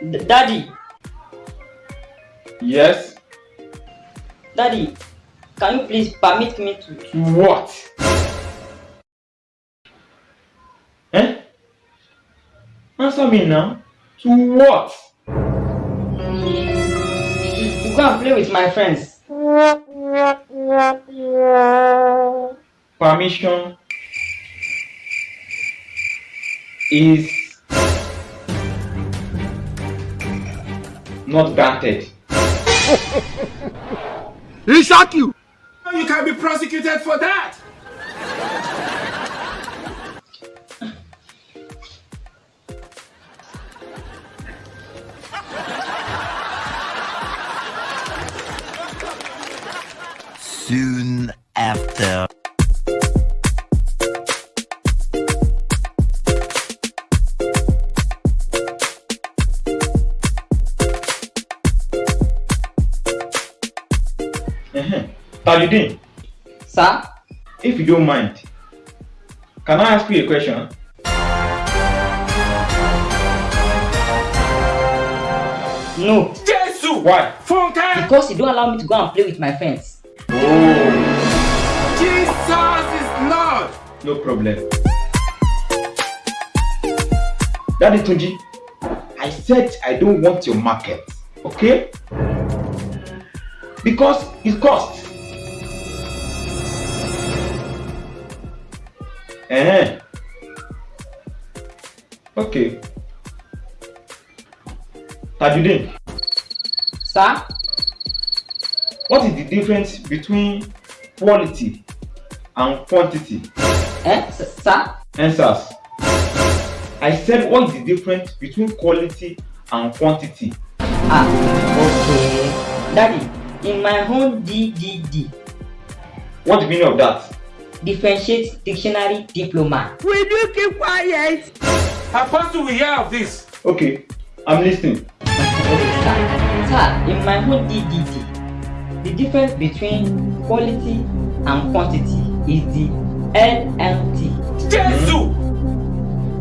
Daddy, Yes? Daddy, can you please permit me to? To what? Eh? Answer me now. To what? to go and play with my friends. Permission is not granted. He shock you. You can be prosecuted for that. Soon after. Uh-huh. Tajudeen, Sir, if you don't mind, can I ask you a question? no, Jesus! Why? Funke! because you don't allow me to go and play with my friends. Oh, Jesus is Lord! no problem. Daddy Tunji, I said I don't want your market, okay? Because it costs. Eh. Okay. Tajudeen, Sir, what is the difference between quality and quantity? eh, sir, Answers. I said what is the difference between quality and quantity? ah, okay. Daddy, in my own DDD, What's the meaning of that? differentiate dictionary diploma. Will you keep quiet? Apostle, we hear of this. Okay, I'm listening. okay, sir. Sir, in my own DDD, the difference between quality and quantity is the LLT. Jesus!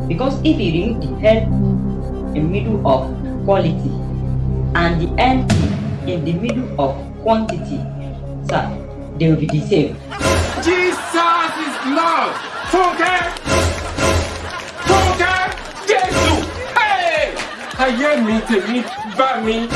Because if you remove the L in the middle of quality and the NT in the middle of quantity, sir, they will be the same. Jesus is Lord! Funke! Funke! Jesus! Hey! Ayé mi tèmi bá mi.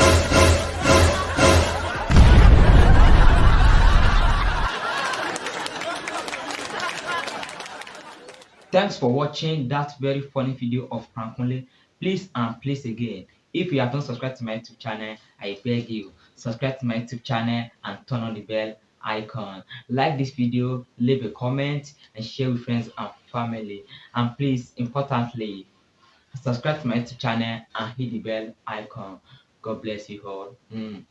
Thanks for watching that very funny video of Prankunle. Please and please again, if you have not subscribed to my YouTube channel, I beg you, subscribe to my YouTube channel and turn on the bell icon. Like this video, leave a comment and share with friends and family. And please, importantly, subscribe to my YouTube channel and hit the bell icon. God bless you all. Mm.